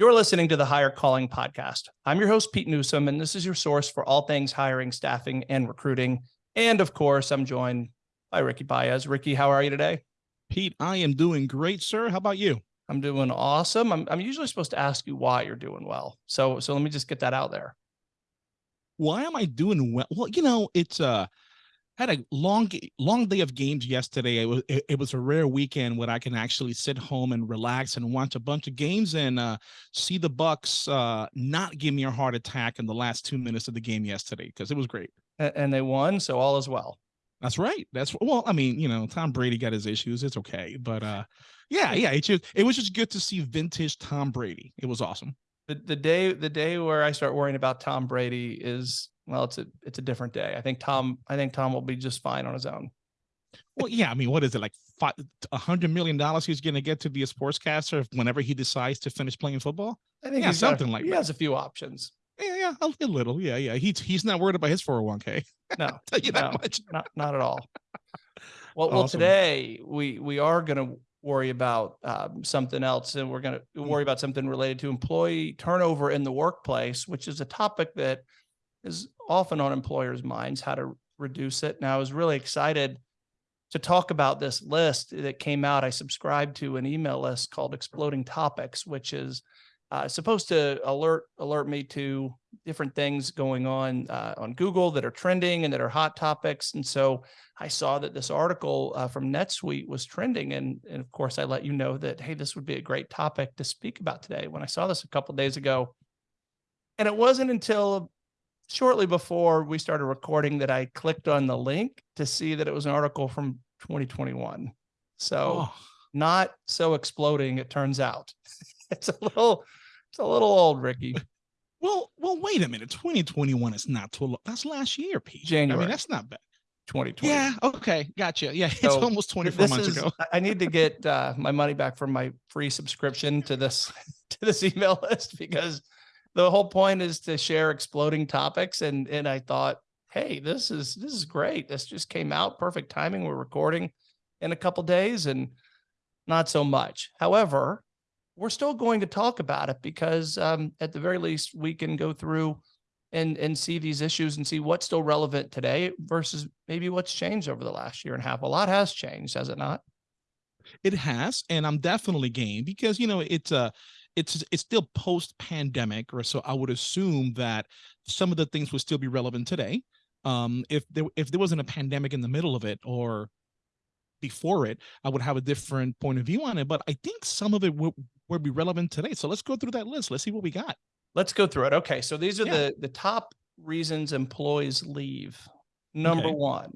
You're listening to the Hire Calling Podcast. I'm your host, Pete Newsome, and this is your source for all things hiring, staffing, and recruiting. And of course, I'm joined by Ricky Baez. Ricky, how are you today? Pete, I am doing great, sir. How about you? I'm doing awesome. I'm, I'm usually supposed to ask you why you're doing well. So, so let me just get that out there. Why am I doing well? Well, you know, it's uh had a long long day of games yesterday. It was it, it, was a rare weekend where i can actually sit home and relax and watch a bunch of games and uh, see the Bucs uh, not give me a heart attack in the last two minutes of the game yesterday because it was great. And they won so all is well. That's right. That's well i mean you know tom brady got his issues. It's okay. But uh yeah yeah it just it was just good to see vintage tom brady. It was awesome. The, the day the day where i start worrying about tom brady is well, it's a it's a different day. I think Tom I think Tom will be just fine on his own. Well, yeah, I mean, what is it like? A hundred million dollars he's going to get to be a sportscaster whenever he decides to finish playing football. I think yeah, something a, like he that. has a few options. Yeah, yeah, a, little. Yeah, yeah. He's he's not worried about his 401k. No, tell you that no, much. Not not at all. Well, awesome. well, today we we are going to worry about um, something else, and we're going to worry about something related to employee turnover in the workplace, which is a topic that is often on employers' minds how to reduce it. Now, I was really excited to talk about this list that came out. I subscribed to an email list called Exploding Topics, which is uh, supposed to alert alert me to different things going on uh, on Google that are trending and that are hot topics. And so I saw that this article uh, from NetSuite was trending, and and of course I let you know that hey, this would be a great topic to speak about today. When I saw this a couple days ago, and it wasn't until shortly before we started recording that I clicked on the link to see that it was an article from 2021. So oh. not so exploding, it turns out. it's a little, it's a little old, Ricky. Well, well, wait a minute. 2021 is not too long. That's last year, Pete. January. I mean, that's not bad. 2020. Yeah. Okay. Gotcha. Yeah. It's almost 24 months is, ago. I need to get uh, my money back from my free subscription to this to this email list because the whole point is to share exploding topics. And and I thought, hey, this is this is great. This just came out perfect timing. We're recording in a couple days and not so much. However, we're still going to talk about it because um, at the very least we can go through and and see these issues and see what's still relevant today versus maybe what's changed over the last year and a half. A lot has changed, has it not? It has, and I'm definitely game because you know it's a uh, it's it's still post pandemic, or so I would assume that some of the things would still be relevant today. Um, if there if there wasn't a pandemic in the middle of it or before it, I would have a different point of view on it. But I think some of it would, would be relevant today. So let's go through that list. Let's see what we got. Let's go through it. Okay, so these are yeah. the the top reasons employees leave. Number okay. one,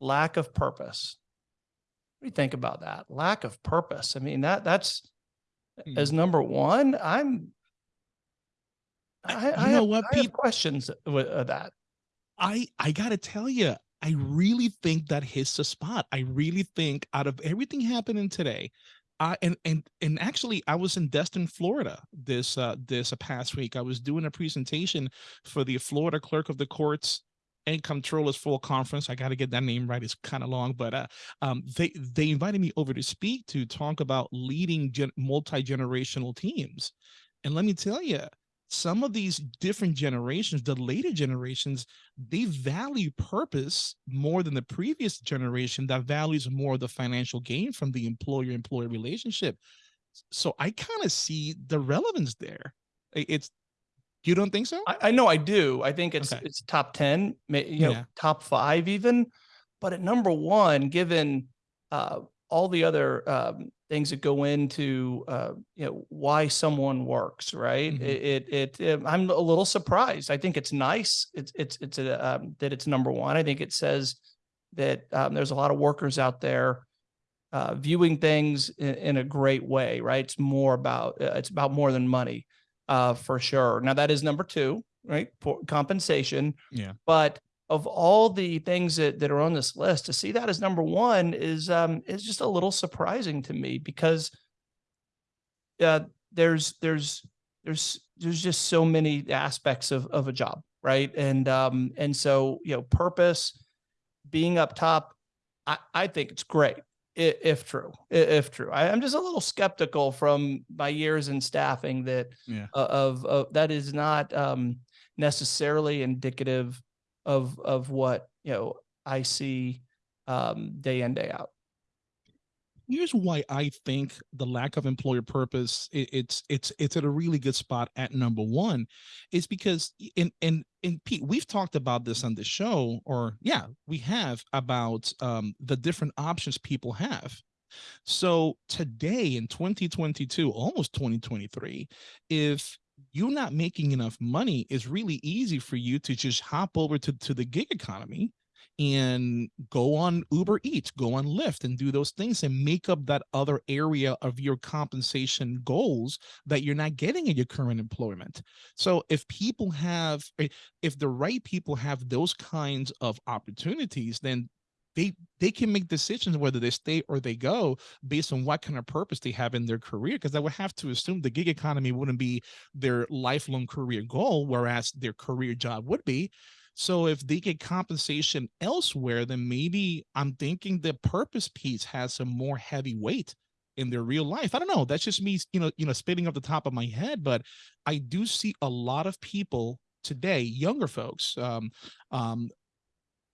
lack of purpose. What do you think about that? Lack of purpose. I mean, that that's as mm. number one, I'm. I, I, know have, what, I have questions with uh, that. I I gotta tell you, I really think that hits the spot. I really think out of everything happening today, I and and and actually I was in Destin, Florida this uh this past week. I was doing a presentation for the Florida Clerk of the Courts and Comptroller's Fall Conference. I got to get that name right. It's kind of long, but uh, um, they they invited me over to speak to talk about leading multi generational teams, and let me tell you, some of these different generations, the later generations, they value purpose more than the previous generation that values more of the financial gain from the employer-employee relationship. So I kind of see the relevance there. It's you don't think so? I, I know I do. I think it's okay. it's top 10, you know, yeah. top five even. But at number one, given uh, all the other um, things that go into uh, you know why someone works, right? Mm -hmm. it, it, it, I'm a little surprised. I think it's nice. It's it's it's a, um, that it's number one. I think it says that um, there's a lot of workers out there uh, viewing things in, in, a great way, right? It's more about uh, it's about more than money uh, for sure. Now that is number two, right? For compensation. Yeah. But of all the things that, that are on this list, to see that as number one is um, is just a little surprising to me because uh, there's there's there's there's just so many aspects of of a job, right? And um, and so you know, purpose, being up top, I, I think it's great. If true, if true. I, I'm just a little skeptical from my years in staffing that Yeah. uh, of, of that is not um, necessarily indicative of of what you know I see um, day in day out. Here's why I think the lack of employer purpose it, it's it's it's at a really good spot at number one is because in in in Pete we've talked about this on the show or yeah we have about um, the different options people have. So today in 2022 almost 2023 if you're not making enough money it's really easy for you to just hop over to, to the gig economy and go on Uber Eats, go on Lyft and do those things and make up that other area of your compensation goals that you're not getting in your current employment. So if people have eh, if the right people have those kinds of opportunities, then they they can make decisions whether they stay or they go based on what kind of purpose they have in their career because i would have to assume the gig economy wouldn't be their lifelong career goal whereas their career job would be so if they get compensation elsewhere, then maybe I'm thinking the purpose piece has some more heavy weight in their real life. I don't know. That's just me, you know, you know, spitting off the top of my head, but I do see a lot of people today, younger folks, um, um,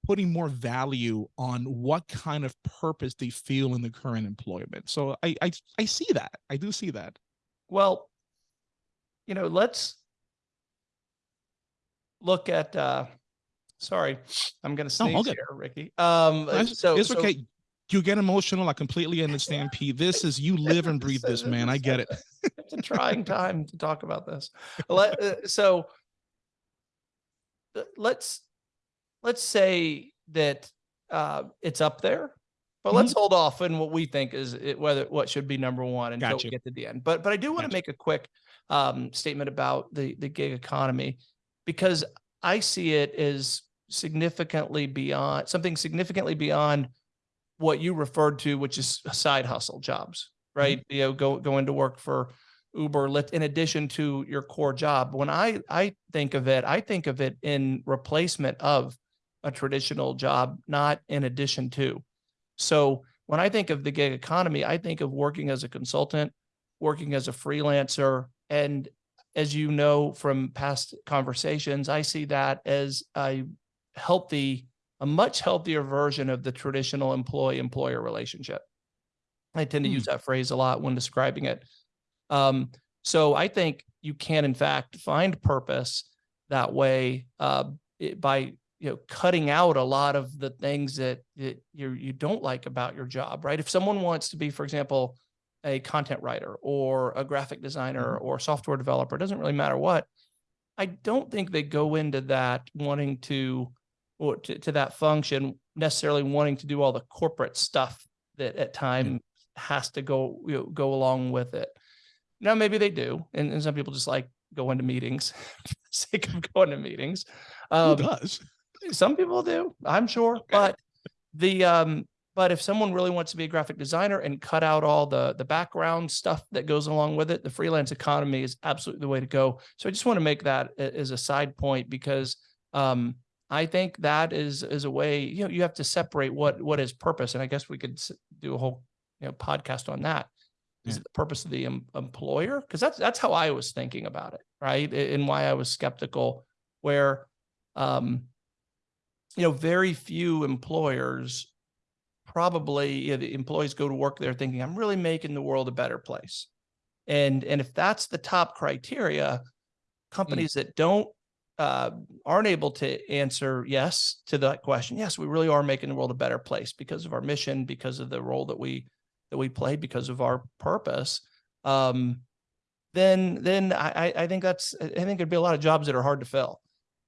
putting more value on what kind of purpose they feel in the current employment. So I I, I see that. I do see that. Well, you know, let's look at. Uh, sorry, I'm going to sneeze okay. here, Ricky. Um, It's- so it's so- okay. You get emotional. I completely understand, P. This is you live and breathe this, man. I get it. it's a trying time to talk about this. Let, uh, so uh, let's let's say that uh, it's up there, but Mm-hmm. let's hold off on what we think is it, whether what should be number one until Gotcha. we get to the end. But but I do want to make a quick um, statement about the the gig economy because I see it as significantly beyond something significantly beyond what you referred to, which is side hustle jobs, mm-hmm. right? You know, go go into work for Uber, Lyft, in addition to your core job. When I I think of it, I think of it in replacement of a traditional job, not in addition to. So when I think of the gig economy, I think of working as a consultant, working as a freelancer, and as you know from past conversations, I see that as a healthy, a much healthier version of the traditional employee employer relationship. I tend to Hmm. use that phrase a lot when describing it. Um, so I think you can, in fact, find purpose that way uh, it- by you know cutting out a lot of the things that, that you you don't like about your job. Right? If someone wants to be, for example, a content writer or a graphic designer or software developer, it doesn't really matter what. I don't think they go into that wanting to or to, to that function necessarily wanting to do all the corporate stuff that at time has to go you know, go along with it. Now maybe they do, and, and some people just like go into meetings for the sake of going to meetings. Who Um, does? some people do, I'm sure, but the um but if someone really wants to be a graphic designer and cut out all the the background stuff that goes along with it, the freelance economy is absolutely the way to go. So I just want to make that as a side point because um I think that is is a way, you know, you have to separate what what is purpose and I guess we could do a whole you know podcast on that. Is Yeah. it the purpose of the em- employer? Because that's that's how I was thinking about it, right? And why I was skeptical where um you know, very few employers probably you know, the employees go to work there thinking I'm really making the world a better place. And and if that's the top criteria, companies that don't uh, aren't able to answer yes to that question, yes, we really are making the world a better place because of our mission, because of the role that we that we play, because of our purpose. Um, then then I, I- I think that's I think there'd be a lot of jobs that are hard to fill.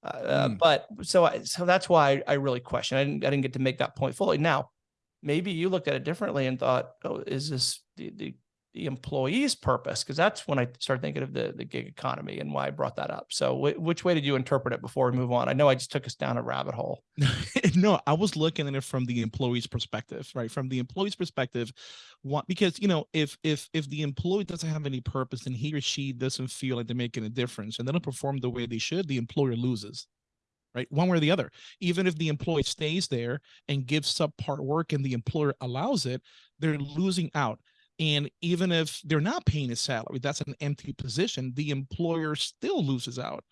Uh, Mm. but so I, so that's why I really question. I didn't I didn't get to make that point fully. Now, maybe you looked at it differently and thought, oh, is this the the, the employee's purpose? Because that's when I started thinking of the the gig economy and why I brought that up. So, wh- which way did you interpret it before we move on? I know I just took us down a rabbit hole. no, I was looking at it from the employee's perspective, right? From the employee's perspective, what because you know, if if if the employee doesn't have any purpose and he or she doesn't feel like they're making a difference and they don't perform the way they should, the employer loses. right? One way or the other. Even if the employee stays there and gives subpart work and the employer allows it, they're losing out. And even if they're not paying a salary, that's an empty position, the employer still loses out.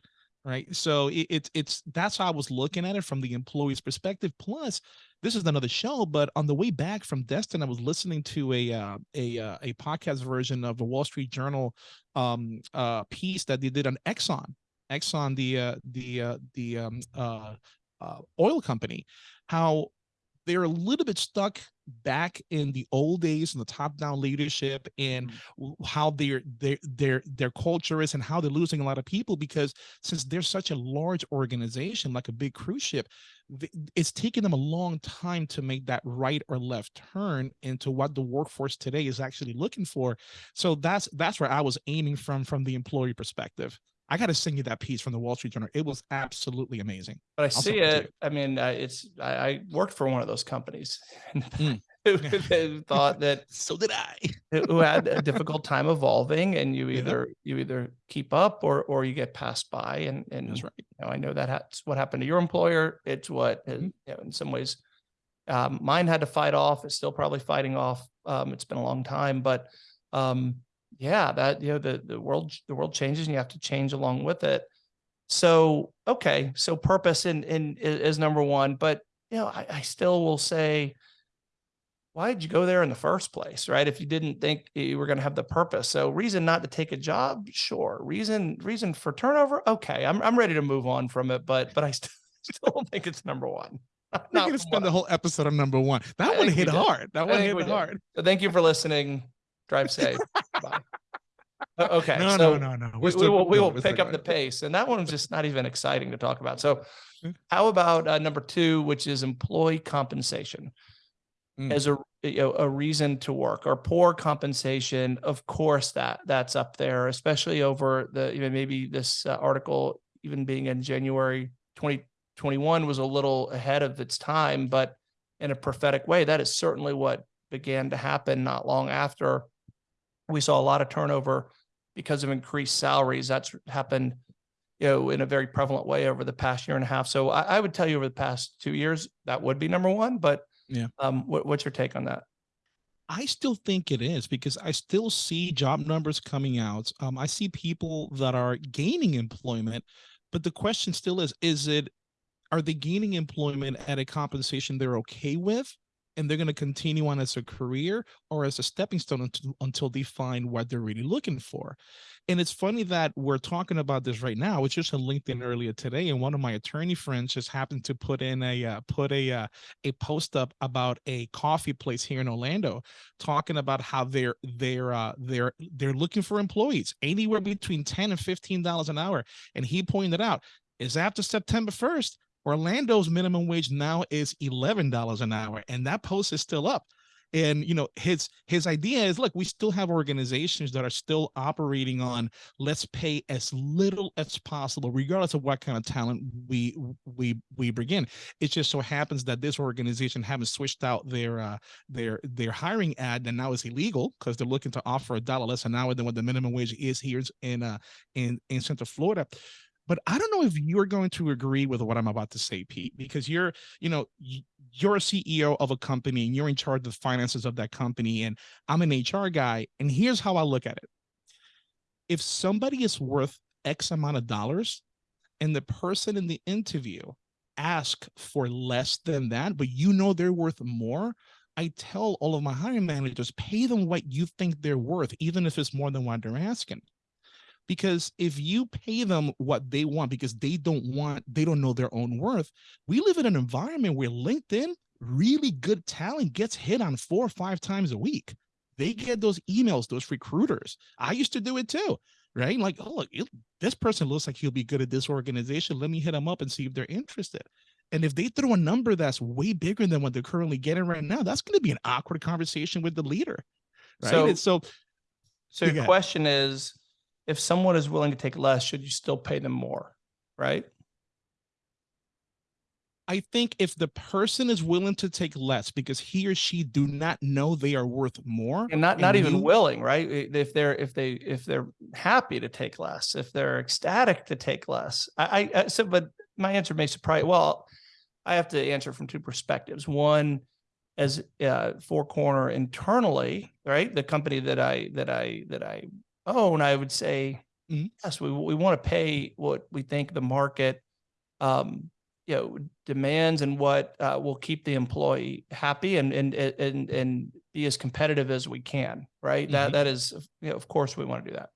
Right. So it, it's it's that's how I was looking at it from the employee's perspective. Plus, this is another show, but on the way back from Destin, I was listening to a uh, a uh, a podcast version of a Wall Street Journal um, uh, piece that they did on Exxon, Exxon, the uh, the uh, the um, uh, oil company, how they're a little bit stuck back in the old days and the top-down leadership and Mm. how their their their their culture is and how they're losing a lot of people because since they're such a large organization like a big cruise ship it's taken them a long time to make that right or left turn into what the workforce today is actually looking for so that's that's where i was aiming from from the employee perspective i got to send you that piece from the wall street journal it was absolutely amazing But I send see it it. I mean, uh, it's I, I worked for one of those companies Mm. who thought that so did i who had a difficult time evolving, and you Yeah. either you either keep up or or you get passed by. And and that's right you know, I know that that's what happened to your employer. It's what has, Mhm. you know, in some ways, um, mine had to fight off. It's still probably fighting off. Um, it's been a long time, but um, yeah, that you know the the world the world changes, and you have to change along with it. So okay, so purpose in in is number one, but you know I, I still will say, why did you go there in the first place, right? If you didn't think you were going to have the purpose, so reason not to take a job, sure. Reason reason for turnover, okay. I'm I'm ready to move on from it, but but I still still don't think it's number one. we're Not from what spend the whole episode on number one I that one hit hard that I one hit hard So thank you for listening. Drive safe. Bye. Okay. no so no no no we, We're still will, we will still pick up the pace and that one's just not even exciting to talk about so Mm. how about uh, number two which is employee compensation Mm. as a you know, a reason to work or poor compensation of course that that's up there especially over the you know maybe this uh, article even being in january 2021 was a little ahead of its time but in a prophetic way that is certainly what began to happen not long after we saw a lot of turnover because of increased salaries. That's happened, you know, in a very prevalent way over the past year and a half. So I, I would tell you over the past two years, that would be number one. But Yeah. um, what, what's your take on that? I still think it is because I still see job numbers coming out. Um, I see people that are gaining employment, but the question still is: Is it are they gaining employment at a compensation they're okay with, and they're going to continue on as a career or as a stepping stone until, until they find what they're really looking for? And it's funny that we're talking about this right now. It's just on LinkedIn earlier today, and one of my attorney friends just happened to put in a uh, put a uh, a post up about a coffee place here in Orlando, talking about how they're they're uh, they're they're looking for employees anywhere between ten and fifteen dollars an hour. And he pointed out is after September first, Orlando's minimum wage now is eleven dollars an hour, and that post is still up. And you know his his idea is look, we still have organizations that are still operating on let's pay as little as possible, regardless of what kind of talent we we we bring in. It just so happens that this organization haven't switched out their uh, their their hiring ad and now it's illegal because they're looking to offer a dollar less an hour than what the minimum wage is here in uh in in Central Florida. But I don't know if you're going to agree with what I'm about to say, Pete, because you're, you know, you're a CEO of a company and you're in charge of the finances of that company, and I'm an HR guy. And here's how I look at it: if somebody is worth X amount of dollars, and the person in the interview ask for less than that, but you know they're worth more, I tell all of my hiring managers, pay them what you think they're worth, even if it's more than what they're asking. Because if you pay them what they want because they don't want, they don't know their own worth, we live in an environment where LinkedIn, really good talent gets hit on four or five times a week. They get those emails, those recruiters. I used to do it too, right? Like, oh, look, it- this person looks like he'll be good at this organization. Let me hit them up and see if they're interested. And if they throw a number that's way bigger than what they're currently getting right now, that's going to be an awkward conversation with the leader. Right. So- and so So You your question is, if someone is willing to take less, should you still pay them more? Right? I think if the person is willing to take less because he or she do not know they are worth more, And not not even you- willing, right? If they're if they if they're happy to take less, if they're ecstatic to take less. I, I I- so but my answer may surprise, well, I have to answer from two perspectives. One, as uh Four Corner internally, right? The company that I, that I, that I own, I would say, Mhm. yes, we, we want to pay what we think the market um, you know, demands and what uh, will keep the employee happy and, and, and, and be as competitive as we can, right? That, Mhm. that is, you know, of course we want to do that.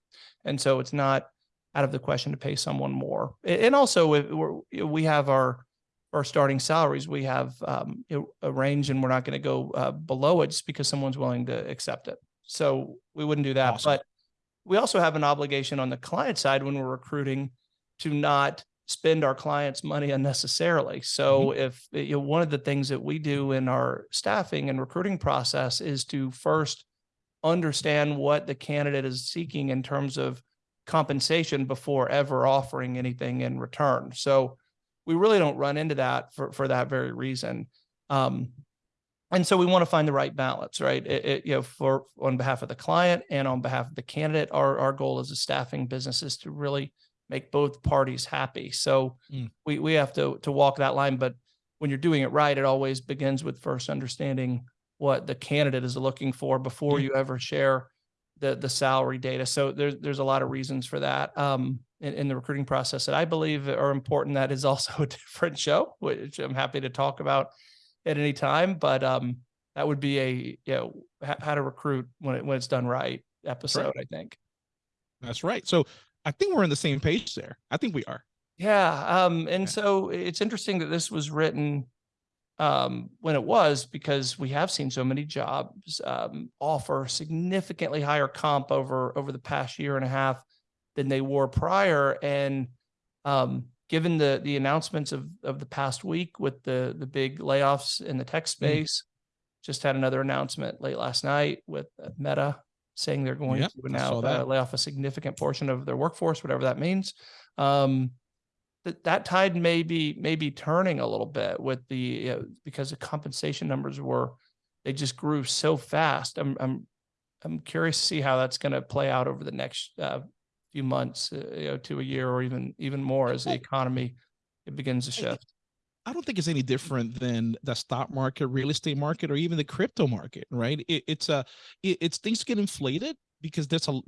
And so it's not out of the question to pay someone more. And also if we're, you we have our, our starting salaries, we have um, a range and we're not going to go uh, below it just because someone's willing to accept it. So we wouldn't do that. Awesome. But we also have an obligation on the client side when we're recruiting to not spend our clients' money unnecessarily. So if, you know, one of the things that we do in our staffing and recruiting process is to first understand what the candidate is seeking in terms of compensation before ever offering anything in return. So we really don't run into that for, for that very reason. Um, and so we want to find the right balance, right? It, it, you know, for on behalf of the client and on behalf of the candidate, our, our goal as a staffing business is to really make both parties happy. So Mm. we, we have to, to walk that line, but when you're doing it right, it always begins with first understanding what the candidate is looking for before Yeah. you ever share the, the salary data. So there's, there's a lot of reasons for that. Um, in, in the recruiting process that I believe are important. That is also a different show, which I'm happy to talk about at any time, but, um, that would be a, you know, how, how to recruit when it, when it's done right episode, I think. That's right. So I think we're on the same page there. I think we are. Yeah, um, and Yeah. so it's interesting that this was written um, when it was because we have seen so many jobs um, offer significantly higher comp over over the past year and a half than they were prior, and um, given the the announcements of of the past week with the the big layoffs in the tech space, just had another announcement late last night with uh, Meta saying they're going Yep, to now uh, lay off a significant portion of their workforce, whatever that means. Um, that that tide may be may be turning a little bit with the you know, because the compensation numbers were they just grew so fast. I'm I'm I'm curious to see how that's going to play out over the next uh, few months, uh, you know, to a year or even even more as the economy it begins to shift. I don't think it's any different than the stock market, real estate market, or even the crypto market, right? It, it's a, it, it's things get inflated because there's a,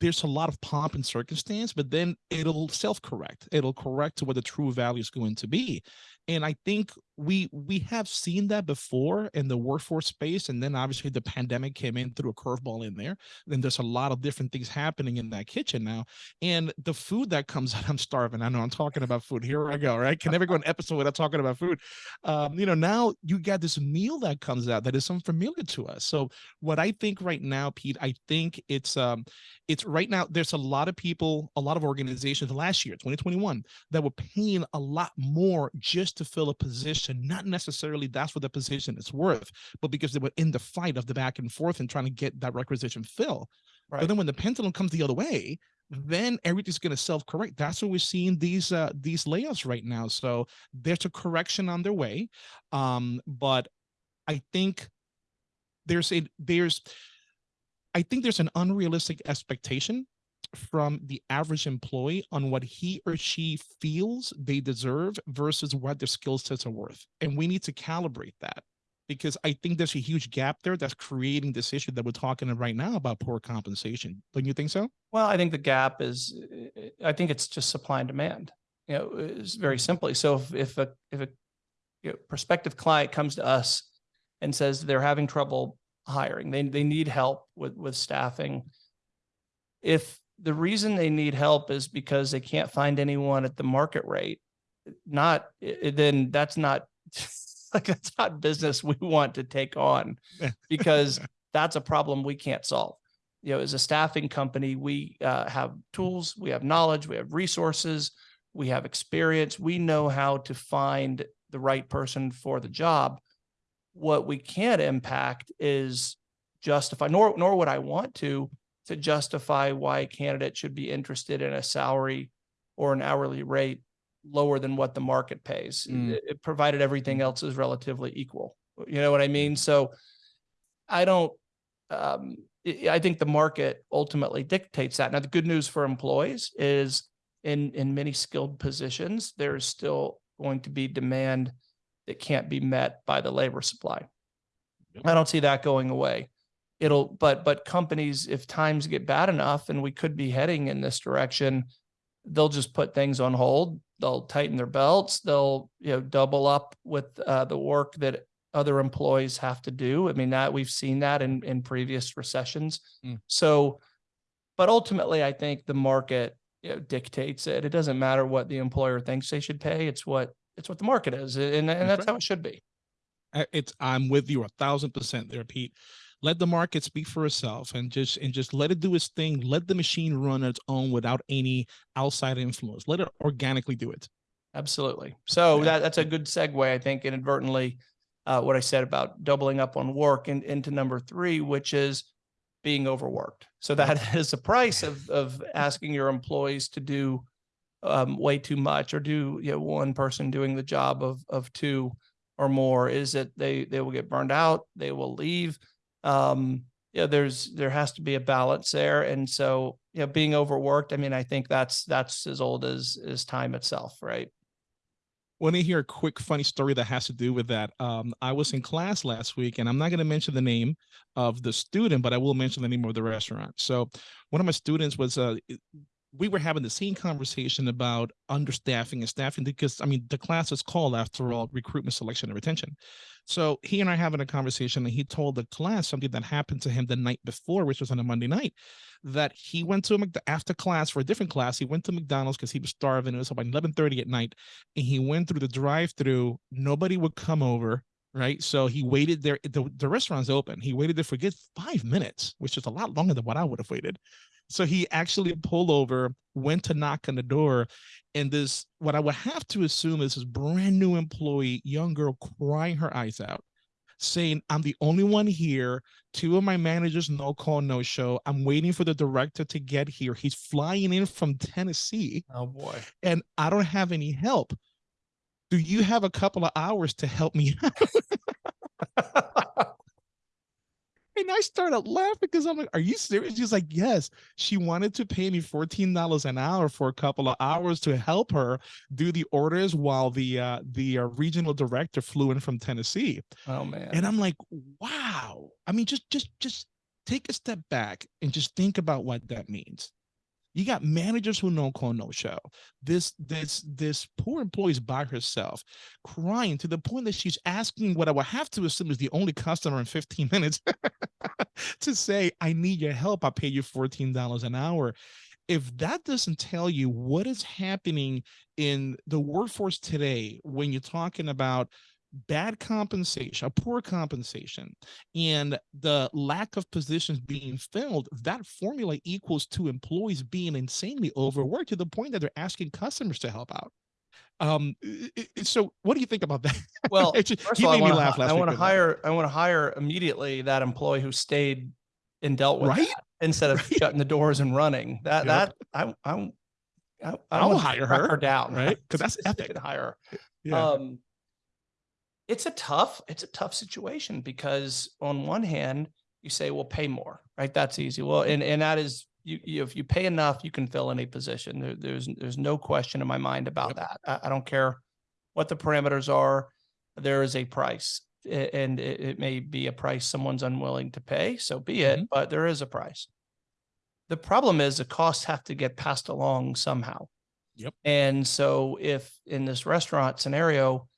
there's a lot of pomp and circumstance, but then it'll self-correct. It'll correct to what the true value is going to be. And I think we we have seen that before in the workforce space, and then obviously the pandemic came in through a curveball in there. Then there's a lot of different things happening in that kitchen now, and the food that comes out. I'm starving. I know I'm talking about food. Here I go. Right? Can never go an episode without talking about food. Um, you know, now you got this meal that comes out that is unfamiliar to us. So what I think right now, Pete, I think it's um, it's right now. There's a lot of people, a lot of organizations last year, 2021, that were paying a lot more just to fill a position. Not necessarily that's what the position is worth, but because they were in the fight of the back and forth and trying to get that requisition fill. Right. But then when the pendulum comes the other way, then everything's going to self-correct. That's what we're seeing these uh, these layoffs right now. So there's a correction on their way, um, but I think there's a there's I think there's an unrealistic expectation from the average employee on what he or she feels they deserve versus what their skill sets are worth. And we need to calibrate that because I think there's a huge gap there that's creating this issue that we're talking about right now about poor compensation. Don't you think so? Well, I think the gap is, I think it's just supply and demand. You know, it's very mm-hmm. simply. So if, if a, if a you know, prospective client comes to us and says they're having trouble hiring, they, they need help with, with staffing. If the reason they need help is because they can't find anyone at the market rate, not, then that's not, like, that's not business we want to take on because that's a problem we can't solve you know, as a staffing company, we uh, have tools, we have knowledge, we have resources, we have experience. We know how to find the right person for the job. What we can't impact is justify, nor nor would I want to, to justify why a candidate should be interested in a salary or an hourly rate lower than what the market pays, Mm. it- provided everything else is relatively equal. You know what I mean? So I don't, um, I think the market ultimately dictates that. Now, the good news for employees is in, in many skilled positions, there's still going to be demand that can't be met by the labor supply. Yep. I don't see that going away. It'll, but, but companies, if times get bad enough and we could be heading in this direction, they'll just put things on hold. They'll tighten their belts. They'll, you know, double up with uh, the work that other employees have to do. I mean, that we've seen that in, in previous recessions. Mm. So, but ultimately, I think the market you know, dictates it. It doesn't matter what the employer thinks they should pay. It's what, it's what the market is. And, and That's that's right. how it should be. It's, I'm with you a thousand percent there, Pete. Let the market speak for itself and just, and just let it do its thing. Let the machine run on its own without any outside influence. Let it organically do it. Absolutely. So Yeah. that, that's a good segue, I think, inadvertently, uh, what I said about doubling up on work and into number three, which is being overworked. So that is the price of, of asking your employees to do um, way too much or do, you know, one person doing the job of, of two or more is that they, they will get burned out, they will leave. Um, yeah, there's, there has to be a balance there. And so, you know, being overworked, I mean, I think that's, that's as old as, as time itself, right? Want to hear a quick funny story that has to do with that? Um, I was in class last week, and I'm not going to mention the name of the student, but I will mention the name of the restaurant. So, one of my students was uh, we were having the same conversation about understaffing and staffing because I mean the class is called after all recruitment, selection, and retention. So he and I having a conversation, and he told the class something that happened to him the night before, which was on a Monday night, that he went to a after class for a different class. He went to McDonald's because he was starving. It was about 11:30 at night and he went through the drive-through. Nobody would come over, right? So he waited there. The, the restaurant's open. He waited there for good five minutes, which is a lot longer than what I would have waited. So he actually pulled over, went to knock on the door, and this what I would have to assume is this brand new employee, young girl, crying her eyes out, saying, "I'm the only one here. Two of my managers no call, no show. I'm waiting for the director to get here. He's flying in from Tennessee." Oh, boy. and I don't have any help. Do you have a couple of hours to help me out? And I started laughing because I'm like, are you serious? She's like, yes. She wanted to pay me $14 an hour for a couple of hours to help her do the orders while the uh, the uh, regional director flew in from Tennessee. Oh, man. And I'm like, wow. I mean, just just just take a step back and just think about what that means. You got managers who no call, no show. This this this poor employee is by herself, crying to the point that she's asking what I would have to assume is the only customer in 15 minutes to say, I need your help. I pay you $14 an hour. If that doesn't tell you what is happening in the workforce today, when you're talking about bad compensation, a poor compensation, and the lack of positions being filled, that formula equals to employees being insanely overworked to the point that they're asking customers to help out. Um, i- i- so what do you think about that? Well, just- first he all, I made me laugh last I want to with that. hire, I want to hire immediately that employee who stayed and dealt with Right? instead of Right. shutting the doors and running. That, Yep. that, I, I, I, I I'll wanna hire track her, down, right? Because that's epic. Hire. Yeah. Um, it's a tough, it's a tough situation because on one hand, you say, well, pay more, right? That's easy. Well, and, and that is, you, you, if you pay enough, you can fill any position. There, there's, there's no question in my mind about that. I, I don't care what the parameters are. There is a price and it, it may be a price someone's unwilling to pay. So be it, Mhm. but there is a price. The problem is the costs have to get passed along somehow. Yep. And so if in this restaurant scenario,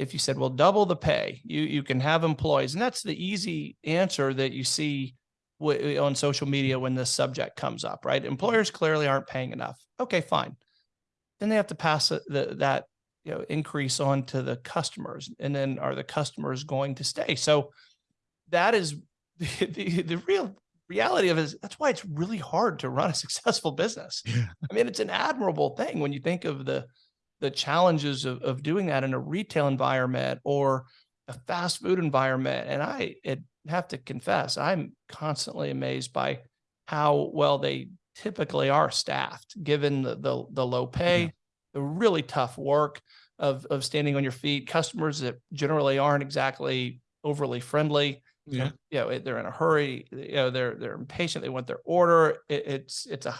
if you said, well, double the pay, you, you can have employees, and that's the easy answer that you see on social media when this subject comes up, right? Employers clearly aren't paying enough. Okay, fine. Then they have to pass the, that, you know, increase on to the customers. And then are the customers going to stay? So that is the, the, the real reality of it is that's why it's really hard to run a successful business. Yeah. I mean, it's an admirable thing when you think of the the challenges of, of doing that in a retail environment or a fast food environment. And I it, have to confess, I'm constantly amazed by how well they typically are staffed, given the the, the low pay, the really tough work of of standing on your feet, customers that generally aren't exactly overly friendly Yeah. you know, they're in a hurry, you know, they're, they're impatient, they want their order. It, it's, it's a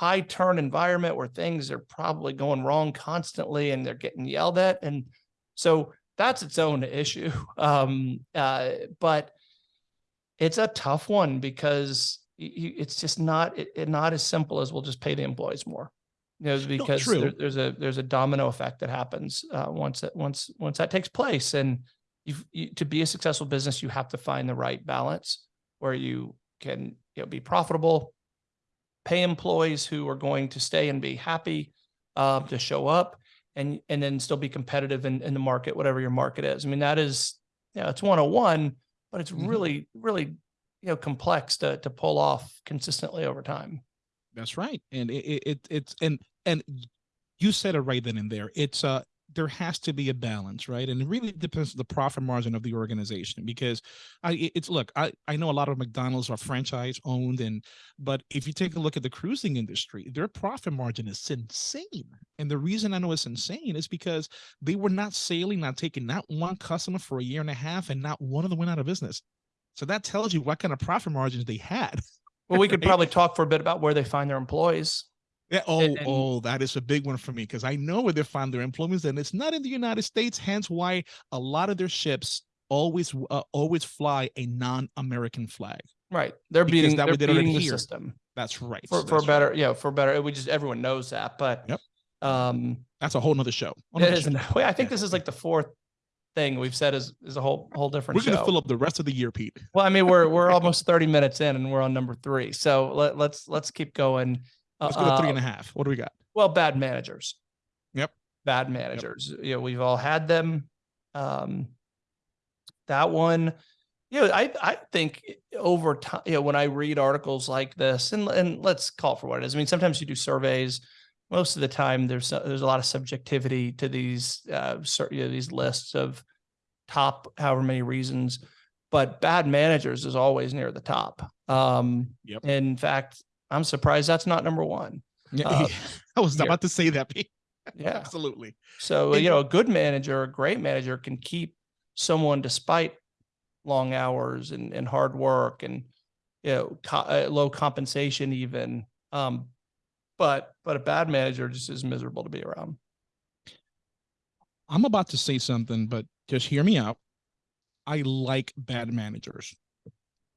high turn environment where things are probably going wrong constantly and they're getting yelled at. And so that's its own issue. Um, uh, but it's a tough one because it's just not, it, not as simple as we'll just pay the employees more. You know, because there, there's a, there's a domino effect that happens, uh, once that, once, once that takes place. And you've, you, to be a successful business, you have to find the right balance where you can, you know, be profitable, pay employees who are going to stay and be happy, uh, to show up and, and then still be competitive in, in the market, whatever your market is. I mean, that is, you know, it's 101, but it's Mhm. really, really, you know, complex to, to pull off consistently over time. That's right. And it, it, it it's and and you said it right then and there. It's uh there has to be a balance, right? And it really depends on the profit margin of the organization because I it's look, I I know a lot of McDonald's are franchise owned and but if you take a look at the cruising industry, their profit margin is insane. And the reason I know it's insane is because they were not sailing, not taking not one customer for a year and a half and not one of them went out of business. So that tells you what kind of profit margins they had. Well, we could probably talk for a bit about where they find their employees. Yeah. Oh, and- oh, that is a big one for me because I know where they find their employment, and it's not in the United States. Hence, why a lot of their ships always uh, always fly a non-American flag. Right. They're Because beating, that they're way they beating the system That's right. for, for that's better, right. yeah, for better. We just, everyone knows that, but, Yep. um, That's a whole nother show. Whole it show. wait, I think this is like the fourth thing we've said is, is a whole, whole different We're gonna show. fill up the rest of the year, Pete. Well, I mean, we're, we're almost thirty minutes in and we're on number three. So let, let's, let's keep going. Let's go to three and a half. What do we got? Well, bad managers. Yep. Bad managers. You know, we've all had them. Um, that one, you know, I, I think over time, you know, when I read articles like this and, and let's call for what it is. I mean, sometimes you do surveys. Most of the time there's, there's a lot of subjectivity to these, uh, you know, these lists of top however many reasons, but bad managers is always near the top. Um, Yep. in fact, I'm surprised that's not number one. Yeah, uh, I was about to say that, Yeah. Absolutely. So, you know, a good manager, a great manager can keep someone despite long hours and, and hard work and, you know, co- uh, low compensation even. Um, but, but a bad manager just is miserable to be around. I'm about to say something, but just hear me out. I like bad managers.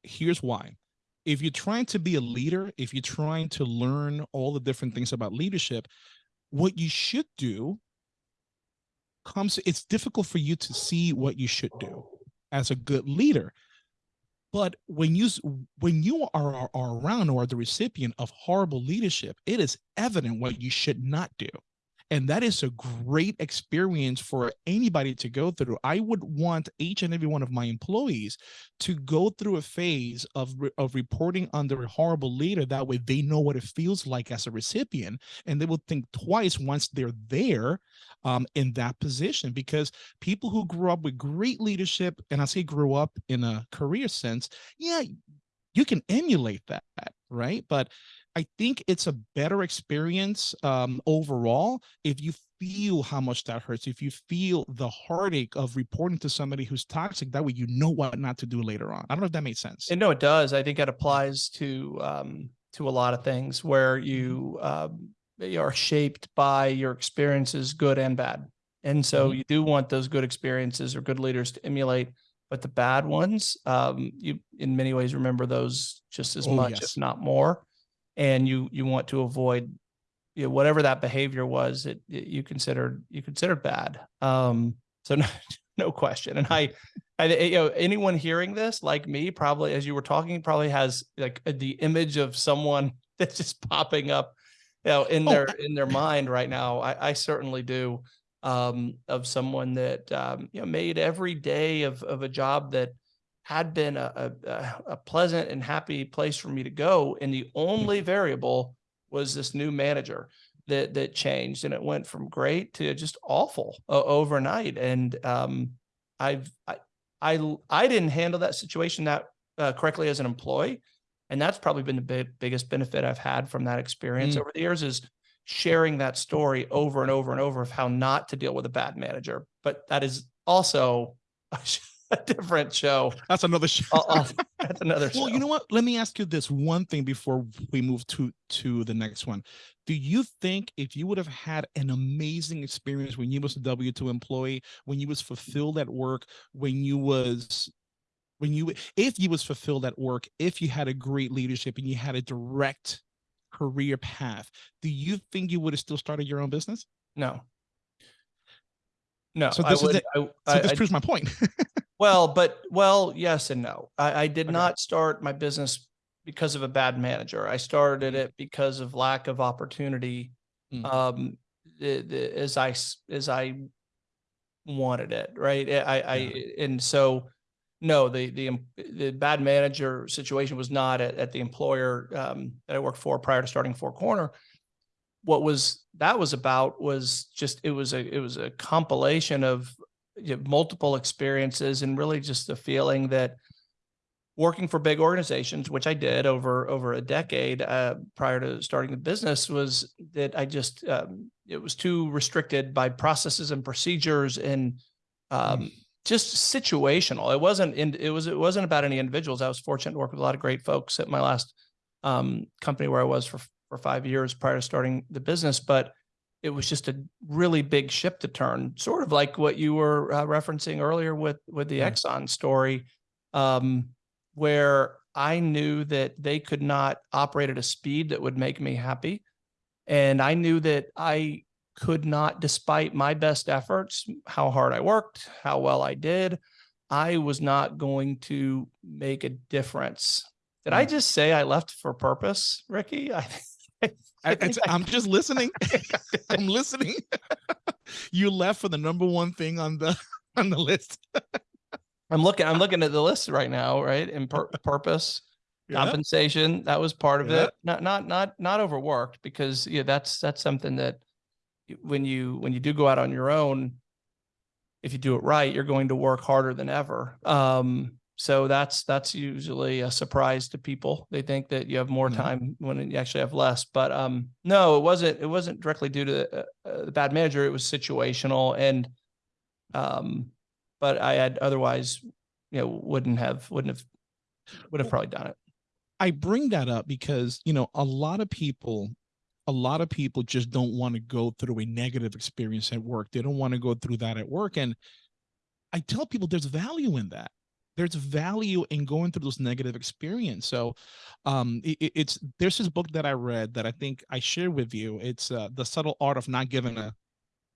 Here's why. If you're trying to be a leader, if you're trying to learn all the different things about leadership, what you should do comes, it's difficult for you to see what you should do as a good leader. But when you when you are, are, are around or are the recipient of horrible leadership, it is evident what you should not do and that is a great experience for anybody to go through. I would want each and every one of my employees to go through a phase of of reporting under a horrible leader. That way they know what it feels like as a recipient and they will think twice once they're there um, in that position. Because people who grew up with great leadership and i say grew up in a career sense yeah you can emulate that right? But I think it's a better experience um, overall if you feel how much that hurts. If you feel the heartache of reporting to somebody who's toxic, that way you know what not to do later on. I don't know if that makes sense. And no, it does. I think it applies to, um, to a lot of things where Mm-hmm. you, um, are shaped by your experiences, good and bad. And so Mhm. you do want those good experiences or good leaders to emulate, but the bad ones, um, you in many ways remember those just as Oh, much, yes. if not more. And you, you want to avoid, you know, whatever that behavior was, it, it- you considered, you considered bad. Um, so no, no question. And I, I, you know, anyone hearing this, like me, probably as you were talking, probably has like the image of someone that's just popping up, you know, in Oh, their in their mind right now. I, I certainly do. Um, of someone that um, you know made every day of of a job that had been a, a a- pleasant and happy place for me to go, and the only variable was this new manager that that changed, and it went from great to just awful uh, overnight. And um, I've I, I I didn't handle that situation that uh, correctly as an employee, and that's probably been the big, biggest benefit I've had from that experience Mm. over the years is sharing that story over and over and over of how not to deal with a bad manager. But that is also a different show. That's another show. I'll- I'll- that's another show. Well, you know what? Let me ask you this one thing before we move to to the next one. Do you think if you would have had an amazing experience when you was a W two employee, when you was fulfilled at work, when you was when you if you was fulfilled at work, if you had a great leadership and you had a direct career path, do you think you would have still started your own business? No. No, So this is would, the- I, So this I- proves my point. well, but, well, yes and no. I, I did Okay. not start my business because of a bad manager. I started it because of lack of opportunity. Mm. Um, the, the, as I as I wanted it, right? I, I, and so, no, the, the, the bad manager situation was not at, at the employer, um, that I worked for prior to starting Four Corner. What was, that was about was just, it was a, it was a compilation of you know, multiple experiences and really just the feeling that working for big organizations, which I did over over a decade uh, prior to starting the business, was that I just um, it was too restricted by processes and procedures and um, just situational. It wasn't in, it was it wasn't about any individuals. I was fortunate to work with a lot of great folks at my last um, company where I was for for five years prior to starting the business, but it was just a really big ship to turn, sort of like what you were uh, referencing earlier with with the. Exxon story, um, where I knew that they could not operate at a speed that would make me happy, and I knew that I could not, despite my best efforts, how hard I worked, how well I did, I was not going to make a difference. Did I Mm. just say I left for purpose, Ricky? I, I, I think I- am just listening. I'm listening. you left for the number one thing on the on the list. I'm looking, I'm looking at the list right now, right? And pur- purpose, Yeah. compensation, that was part of Yeah. it. Not, not, not, not overworked because, yeah, that's, that's something that when you, when you do go out on your own, if you do it right, you're going to work harder than ever. Um, so that's, that's usually a surprise to people. They think that you have more Mhm. time when you actually have less, but, um, no, it wasn't, it wasn't directly due to uh, uh, the bad manager. It was situational and, um, but I had otherwise, you know, wouldn't have, wouldn't have, would have probably done it. I bring that up because you know a lot of people, a lot of people just don't want to go through a negative experience at work. They don't want to go through that at work, and I tell people there's value in that. There's value in going through those negative experience. So, um, it- it's there's this book that I read that I think I share with you. It's uh, the subtle art of not giving a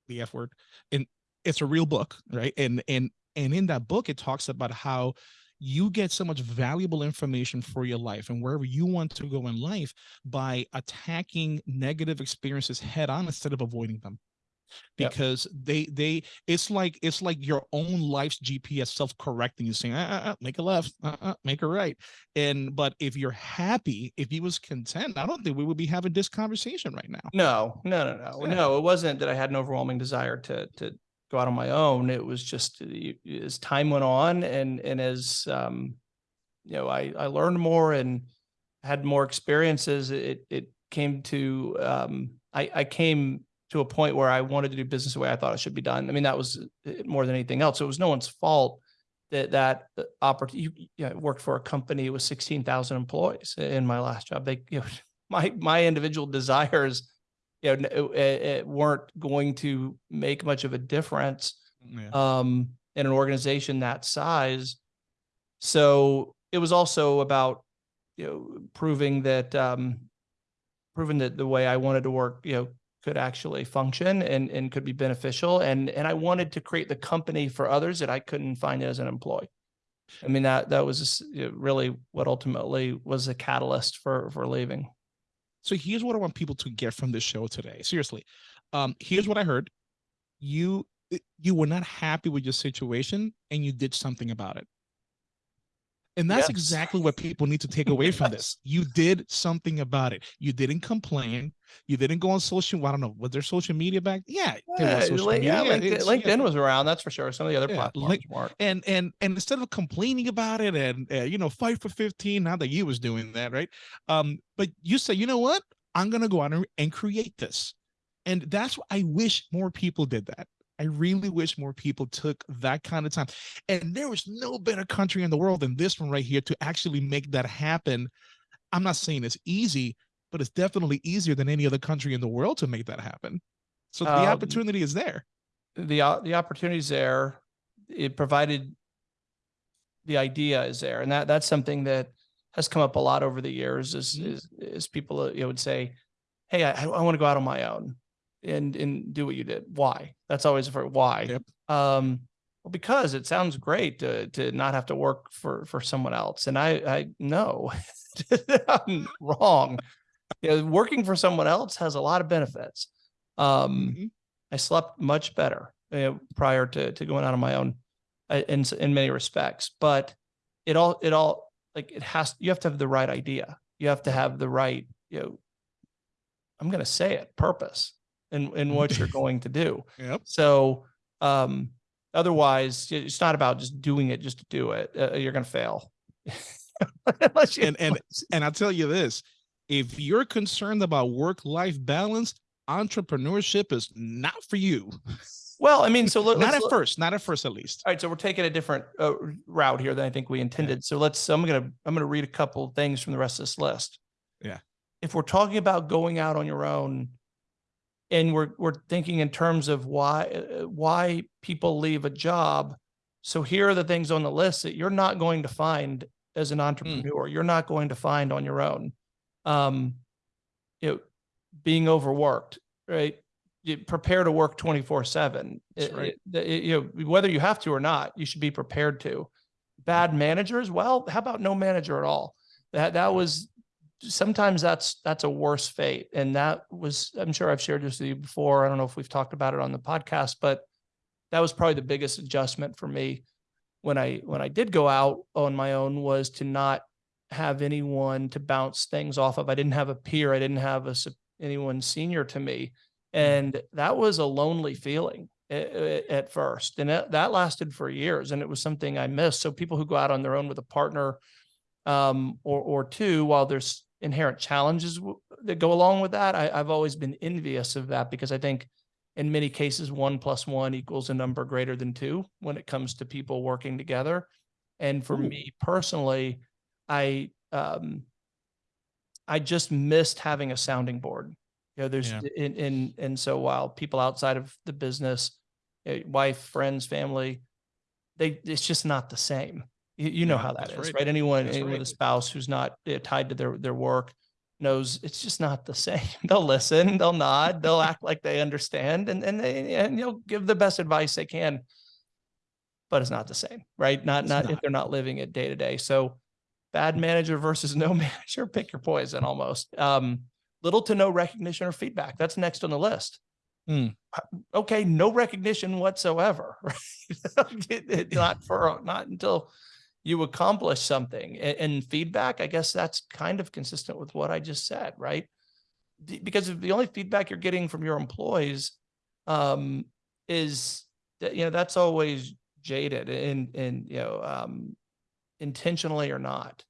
the F word, and it's a real book, right? And and and in that book, it talks about how you get so much valuable information for your life and wherever you want to go in life by attacking negative experiences head on instead of avoiding them Yep. because they they it's like it's like your own life's gps self-correcting you saying uh, uh, uh, make a left make a right and but if you're happy if you was content i don't think we would be having this conversation right now No, no, no, no, Yeah. no. It wasn't that I had an overwhelming desire to, to go out on my own. It was just as time went on and, and as, um, you know, I, I learned more and had more experiences. It, it came to, um, I, I came to a point where I wanted to do business the way I thought it should be done. I mean, that was uh, more than anything else. It was no one's fault that, that opportunity, you know, worked for a company with 16,000 employees in my last job. They, you know, my, my individual desires, you know, it, it weren't going to make much of a difference yeah. um, in an organization that size. So it was also about, you know, proving that, um, proving that the way I wanted to work, you know, could actually function and, and could be beneficial. And, and I wanted to create the company for others that I couldn't find as an employee. I mean, that, that was really what ultimately was a catalyst for, for leaving. So here's what I want people to get from this show today. Seriously, um, here's what I heard: you you were not happy with your situation, and you did something about it. And that's Yes. exactly what people need to take away from this. You did something about it. You didn't complain. You didn't go on social. I don't know. Was there social media back? Yeah, Yeah, Lin- yeah, media. LinkedIn, yeah. Was around, that's for sure. Some of the other Yeah, platforms weren't. and and and instead of complaining about it and uh, you know fight for 15 now that you was doing that right um but you say you know what i'm gonna go out and, and create this and that's what i wish more people did that I really wish more people took that kind of time. And there was no better country in the world than this one right here to actually make that happen. I'm not saying it's easy, but it's definitely easier than any other country in the world to make that happen. So the Um, opportunity is there. the o- the opportunity's there. It provided the idea is there, and that that's something that has come up a lot over the years. Is Mhm. is, is people uh, you know, would say, "Hey, I, I want to go out on my own and and do what you did." Why? That's always for why. Yep. Um, well, because it sounds great to to not have to work for for someone else, and I I know I'm wrong. You know, working for someone else has a lot of benefits. Um, Mhm. I slept much better uh, prior to to going out on my own uh, in in many respects. But it all it all like it has you have to have the right idea. You have to have the right you know. I'm going to say it purpose in in what you're going to do. Yep. So um otherwise it's not about just doing it just to do it. Uh, you're going to fail. Unless you And and and I'll tell you this, if you're concerned about work-life balance, entrepreneurship is not for you. well, I mean, so let, Not at look- first, not at first at least. All right, so we're taking a different uh, route here than I think we intended. So let's. I'm gonna. I'm gonna read a couple things from the rest of this list. Yeah. If we're talking about going out on your own, and we're we're thinking in terms of why uh, why people leave a job. So here are the things on the list that you're not going to find as an entrepreneur. You're not going to find on your own. Um, you know, being overworked, right? You prepare to work 24 seven. Right. You know, whether you have to or not, you should be prepared to. Bad managers, well, how about no manager at all? That that was sometimes that's that's a worse fate. And that was, I'm sure I've shared this with you before. I don't know if we've talked about it on the podcast, but that was probably the biggest adjustment for me when I when I did go out on my own was to not have anyone to bounce things off of. I didn't have a peer. I didn't have a anyone senior to me, and that was a lonely feeling at, first, and that, that lasted for years, and it was something I missed. So people who go out on their own with a partner, um, or or two, while there's inherent challenges that go along with that, I, I've always been envious of that because I think in many cases one plus one equals a number greater than two when it comes to people working together. And for Ooh. me personally, I um I just missed having a sounding board. You know, there's Yeah. in in and so while people outside of the business, eh, wife, friends, family, they it's just not the same. You, you know Yeah, how that's right. right? Anyone, anyone with a spouse who's not eh, tied to their their work knows it's just not the same. They'll listen, they'll nod, they'll act like they understand, and and they and you'll give the best advice they can. But it's not the same, right? Not It's not if they're not living it day to day. So bad manager versus no manager, pick your poison almost. Um, little to no recognition or feedback. That's next on the list. Uh, Okay, no recognition whatsoever. Right? Not for not until you accomplish something. A- And, feedback, I guess that's kind of consistent with what I just said, right? Because if the only feedback you're getting from your employees um, is that you know that's always jaded and and you know um, intentionally or not.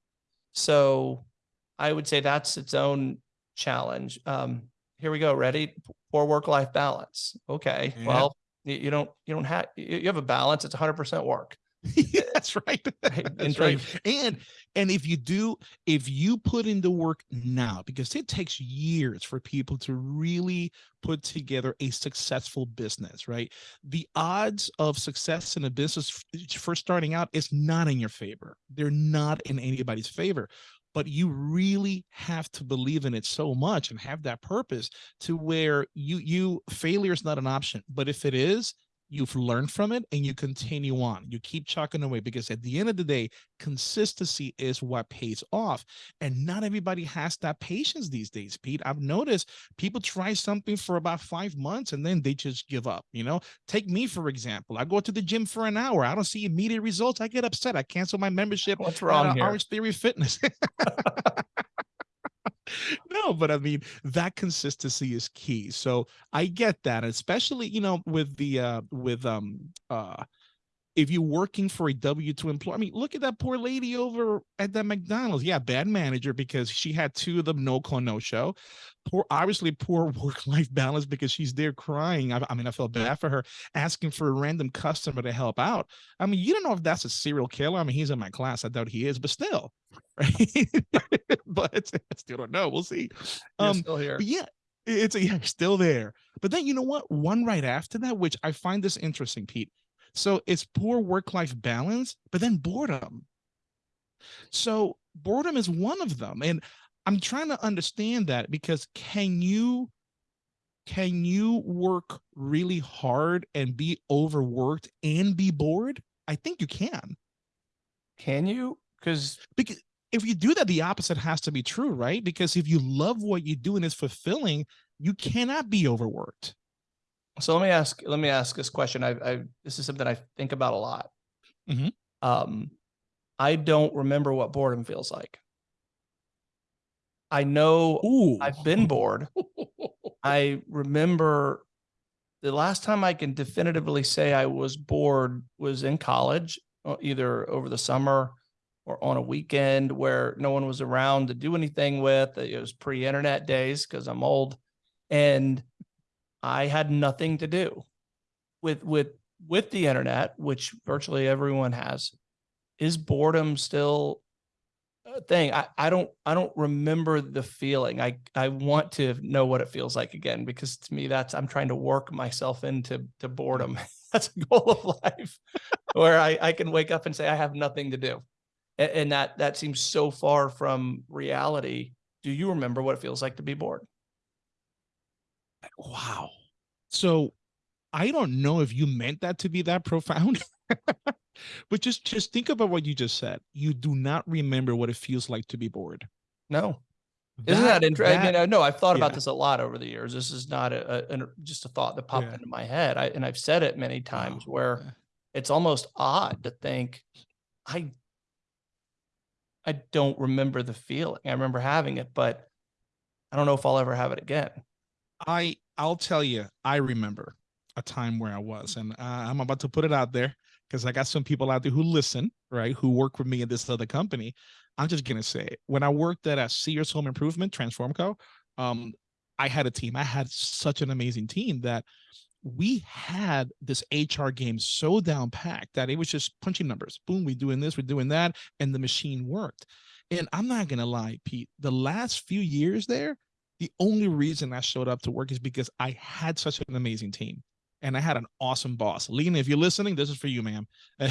So I would say that's its own challenge. Um, here we go. Ready? Poor work-life balance. Okay. Yeah. Well, you, you don't you don't have you you have a balance. It's 100% work. That's right. That's Until right. And and if you do, if you put in the work now, because it takes years for people to really put together a successful business, right? The odds of success in a business f- eh, first starting out is not in your favor. They're not in anybody's favor. But you really have to believe in it so much and have that purpose to where you you failure is not an option. But if it is, you've learned from it and you continue on. You keep chucking away because at the end of the day, consistency is what pays off. And not everybody has that patience these days, Pete. I've noticed people try something for about five months and then they just give up. You know, take me for example. I go to the gym for an hour. I don't see immediate results. I get upset. I cancel my membership What's wrong here? Orange Theory Fitness. no, but I mean that consistency is key. So I get that, especially you know with the uh with um uh if you're working for a W two employer, I mean, look at that poor lady over at that McDonald's. Yeah, bad manager because she had two of them no call no show. Poor, obviously, poor work life balance because she's there crying. I, I, mean, I felt bad for her asking for a random customer to help out. I mean, you don't know if that's a serial killer. I mean, he's in my class. I doubt he is, but still, right? but I still don't know. We'll see. Um, still here. yeah, it's a, yeah, still there. But then you know what? One right after that, which I find this interesting, Pete so it's poor work-life balance, but then boredom. So boredom is one of them. And I'm trying to understand that because can you can you work really hard and be overworked and be bored? I think you can. Can you? Because because if you do that, the opposite has to be true, right? Because if you love what you do and it's fulfilling, you cannot be overworked. So let me ask, let me ask this question. I, I this is something I think about a lot. Mhm. Um, I don't remember what boredom feels like. I know Ooh. I've been bored. I remember the last time I can definitively say I was bored was in college, uh, either over the summer or on a weekend where no one was around to do anything with. It was pre-internet days because I'm old. And I had nothing to do with with with the internet, which virtually everyone has. Is boredom still a thing? I, I don't I don't remember the feeling. I I want to know what it feels like again because to me that's I'm trying to work myself into to boredom. that's a goal of life where I, I can wake up and say I have nothing to do. And, that that seems so far from reality. Do you remember what it feels like to be bored? Wow. So I don't know if you meant that to be that profound. but just just think about what you just said. You do not remember what it feels like to be bored. No. Isn't that, interesting? I mean, I know I've thought yeah. about this a lot over the years. This is not a, a, a just a thought that popped yeah. into my head. I, and I've said it many times oh, where yeah. it's almost odd to think I I don't remember the feeling. I remember having it, but I don't know if I'll ever have it again. I I'll tell you, I remember a time where I was, and uh, I'm about to put it out there because I got some people out there who listen, right, who work with me in this other company. I'm just gonna say, when I worked at a Sears Home Improvement Transformco, um, I had a team. I had such an amazing team that we had this HR game so down packed that it was just punching numbers. Boom, we're doing this, we're doing that, and the machine worked. And I'm not gonna lie, Pete, the last few years there, the only reason I showed up to work is because I had such an amazing team and I had an awesome boss. Lena, if you're listening, this is for you, ma'am.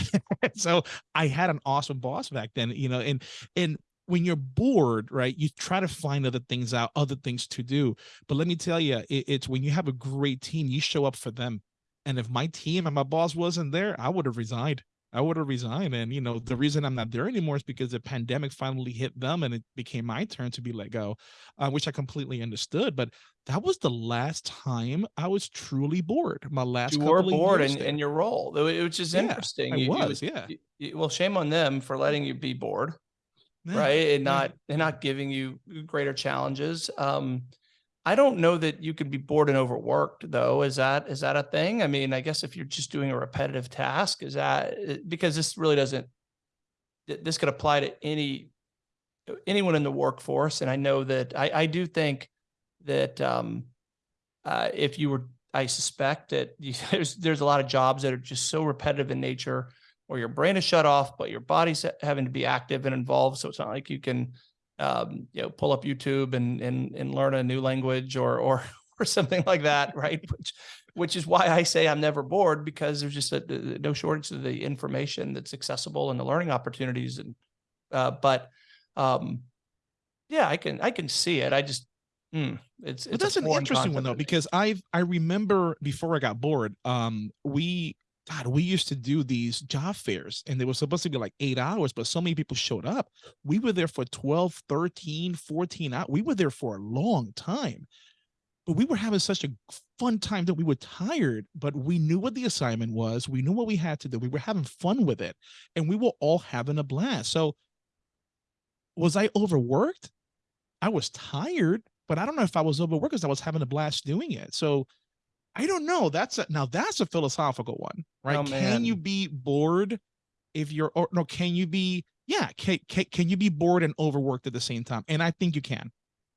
so I had an awesome boss back then, you know, and and when you're bored, right, you try to find other things out, other things to do. But let me tell you, it, it's when you have a great team, you show up for them. And if my team and my boss wasn't there, I would have resigned. I would have resigned. And, you know, the reason I'm not there anymore is because the pandemic finally hit them and it became my turn to be let go, uh, which I completely understood. But that was the last time I was truly bored. My last you were bored in, in, your role, which is yeah, interesting. I you, was, you, yeah. You, well, shame on them for letting you be bored, yeah, right? And not and not giving you greater challenges. Um, I don't know that you could be bored and overworked though. Is that is that a thing? I mean, I guess if you're just doing a repetitive task, is that eh, because this really doesn't this could apply to any anyone in the workforce. And I know that I, I do think that um, uh, if you were, I suspect that you, there's there's a lot of jobs that are just so repetitive in nature, where your brain is shut off, but your body's having to be active and involved. So it's not like you can um, you know, pull up YouTube and and and learn a new language or or or something like that, right? Which which is why I say I'm never bored because there's just a, no shortage of the information that's accessible and the learning opportunities and uh, but um, yeah, I can I can see it. I just hmm, it's, it's that's an interesting one though because I've I remember before I got bored, um, we God, we used to do these job fairs and they were supposed to be like eight hours, but so many people showed up. We were there for 12, 13, 14 hours. We were there for a long time, but we were having such a fun time that we were tired, but we knew what the assignment was. We knew what we had to do. We were having fun with it and we were all having a blast. So was I overworked? I was tired, but I don't know if I was overworked because I was having a blast doing it. So I don't know. That's a now that's a philosophical one, right? Oh, can you be bored if you're or no, can you be yeah, can, can can you be bored and overworked at the same time? And I think you can.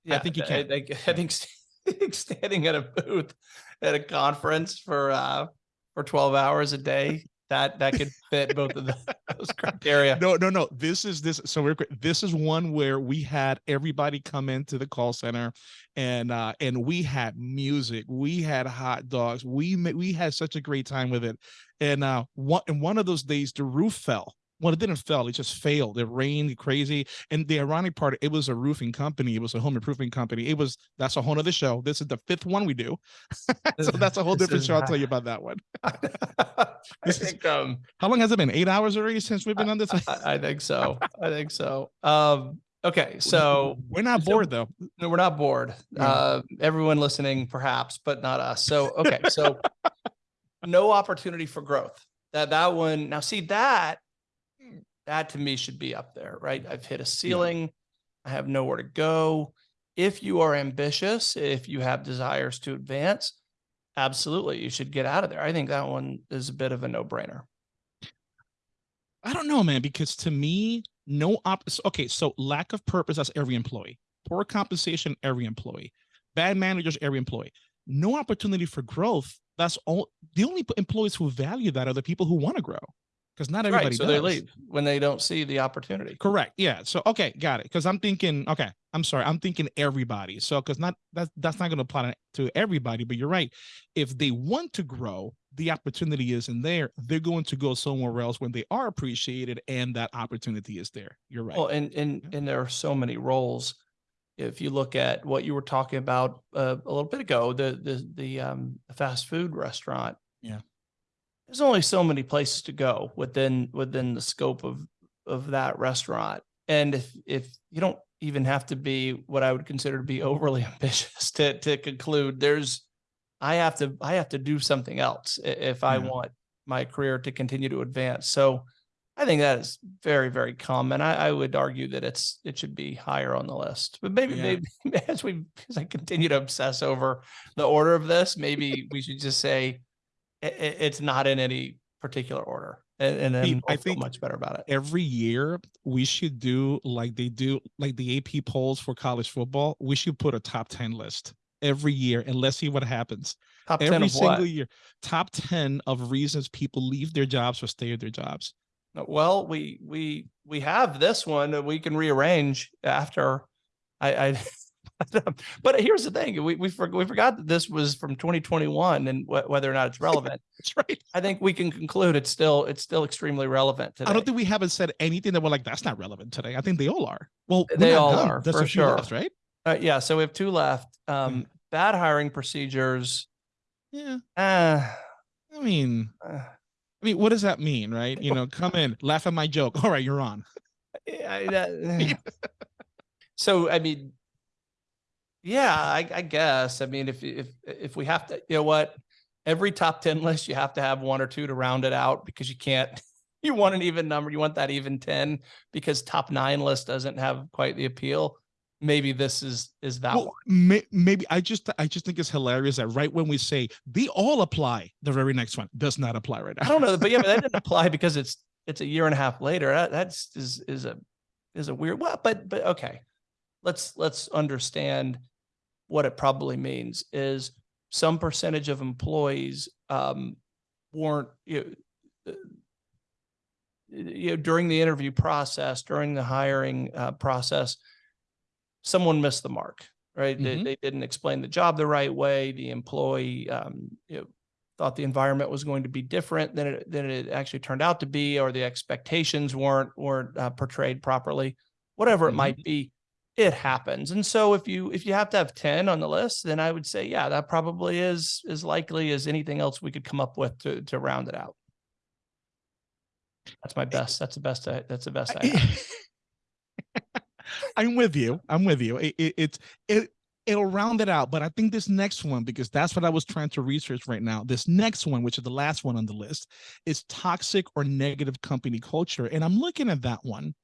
Yeah, I think you can. I, I think standing at a booth at a conference for uh for twelve hours a day that that could fit both of the, those criteria. No, no, no. This is this. So we're this is one where we had everybody come into the call center, and uh and we had music, we had hot dogs, we we had such a great time with it, and uh one and one of those days the roof fell. Well, it didn't fail. it just failed. It rained crazy, and the ironic part, it was a roofing company. It was a home improvement company. It was that's a whole other show. This is the fifth one we do, so that's a whole different show. I'll tell you about that one. I think um How long has it been? Eight hours already since we've been on this. I, I think so. I think so. Um okay, so we're not so- bored though. no, we're not bored. No. Uh everyone listening perhaps, but not us. So okay, so no opportunity for growth. That that one now see that that to me should be up there, right? I've hit a ceiling. I have nowhere to go. If you are ambitious, if you have desires to advance, absolutely you should get out of there. I think that one is a bit of a no-brainer. I don't know, man, because to me, no op. Okay, so lack of purpose, that's every employee. Poor compensation, every employee. Bad managers, every employee. No opportunity for growth. That's all. The only employees who value that are the people who want to grow, because not everybody Right, so does. they leave when they don't see the opportunity. Correct. Yeah. So okay, got it. Because I'm thinking, okay, I'm sorry, I'm thinking everybody. So because not that's that's not going to apply to everybody, but you're right. If they want to grow, the opportunity isn't there. They're going to go somewhere else when they are appreciated and that opportunity is there. You're right. Well, and and and there are so many roles. If you look at what you were talking about uh, a little bit ago, the the the um the fast food restaurant. Yeah. There's only so many places to go within within the scope of of that restaurant. And if if you don't even have to be what I would consider to be overly ambitious to to conclude, there's I have to I have to do something else if I Yeah. want my career to continue to advance. So I think that is very, very common. I, I would argue that it's it should be higher on the list. But maybe, Yeah. maybe as we as I continue to obsess over the order of this, maybe we should just say i- i- it's not in any particular order, and, and then I feel think- much better about it. Every year we should do like they do, like the AP polls for college football. We should put a top 10 list every year and let's see what happens. Top ten Every single year. Top 10 of reasons people leave their jobs or stay at their jobs. Uh, Well, we we we have this one that we can rearrange after. I, I but here's the thing: we we, for, we forgot that this was from 2021 and wh- whether or not it's relevant. That's right. I think we can conclude it's still it's still extremely relevant today. I don't think we haven't said anything that we're like, that's not relevant today. I think they all are. Well, They all done. are, There's for sure. left, right? Uh, yeah, so we have two left. Um, bad hiring procedures. Yeah. Uh, I mean, uh, I mean, what does that mean, right? You know, come in, laugh at my joke. All right, you're on. I- that- so I mean, yeah, I, I guess. I mean, if if if we have to, you know what, every top ten list, you have to have one or two to round it out because you can't. You want an even number. You want that even ten because top nine list doesn't have quite the appeal. Maybe this is is that Well, one. may, maybe I just I just think it's hilarious that right when we say they all apply, the very next one does not apply right now. I don't know, but yeah, but that didn't apply because it's it's a year and a half later. That, that's is is a is a weird. Well, but but okay, let's let's understand what it probably means is some percentage of employees um, weren't you know, uh, you know during the interview process during the hiring uh, process someone missed the mark right Mhm. they, they didn't explain the job the right way the employee um, you know, thought the environment was going to be different than it than it actually turned out to be or the expectations weren't weren't uh, portrayed properly whatever it Mhm. might be it happens and so if you if you have to have 10 on the list then i would say yeah that probably is as likely as anything else we could come up with to to round it out that's my best that's the best I, that's the best i have. I'm with you. I'm with you. It, it, it's it it'll round it out, but I think this next one because that's what I was trying to research right now. This next one, which is the last one on the list, is toxic or negative company culture, and I'm looking at that one.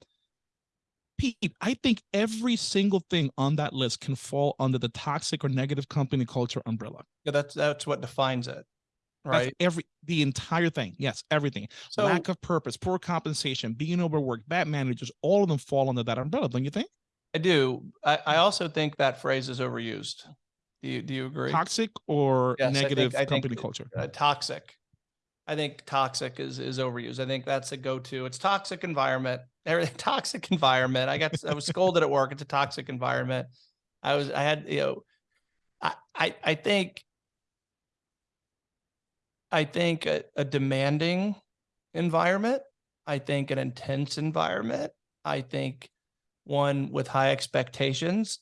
Pete, I think every single thing on that list can fall under the toxic or negative company culture umbrella. Yeah, that's that's what defines it, That's right? every the entire thing. Yes, everything. So Lack of purpose, poor compensation, being overworked, bad managers, all of them fall under that umbrella, don't you think? I do. I, I also think that phrase is overused. Do you do you agree? Toxic or Yes, I think- negative I company that- culture? uh, toxic. I think toxic is is overused. I think that's a go-to. It's toxic environment. Everything toxic environment. I got I was scolded at work. It's a toxic environment. I was I had you know I I, I think I think a, a demanding environment. I think an intense environment. I think one with high expectations